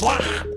Wah!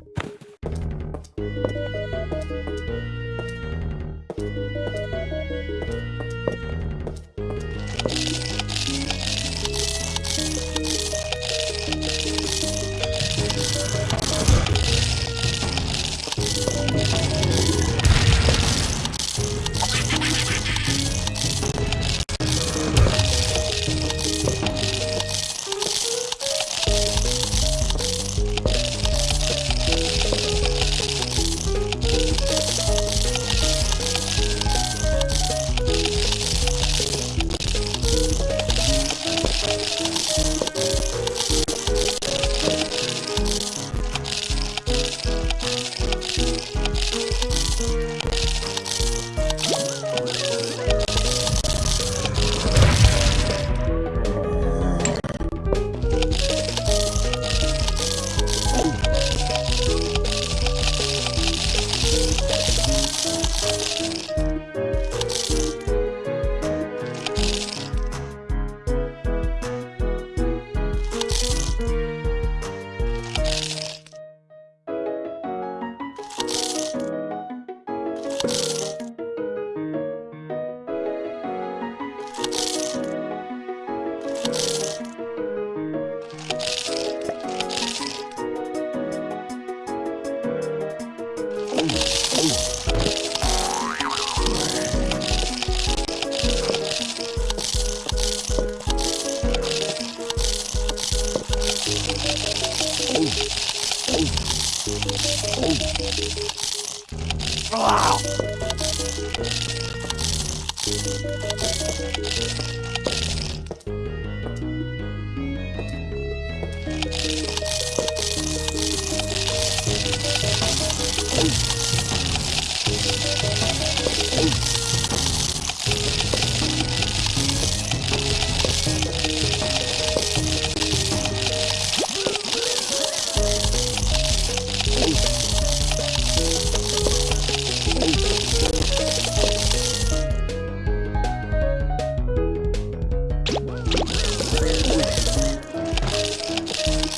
Oh.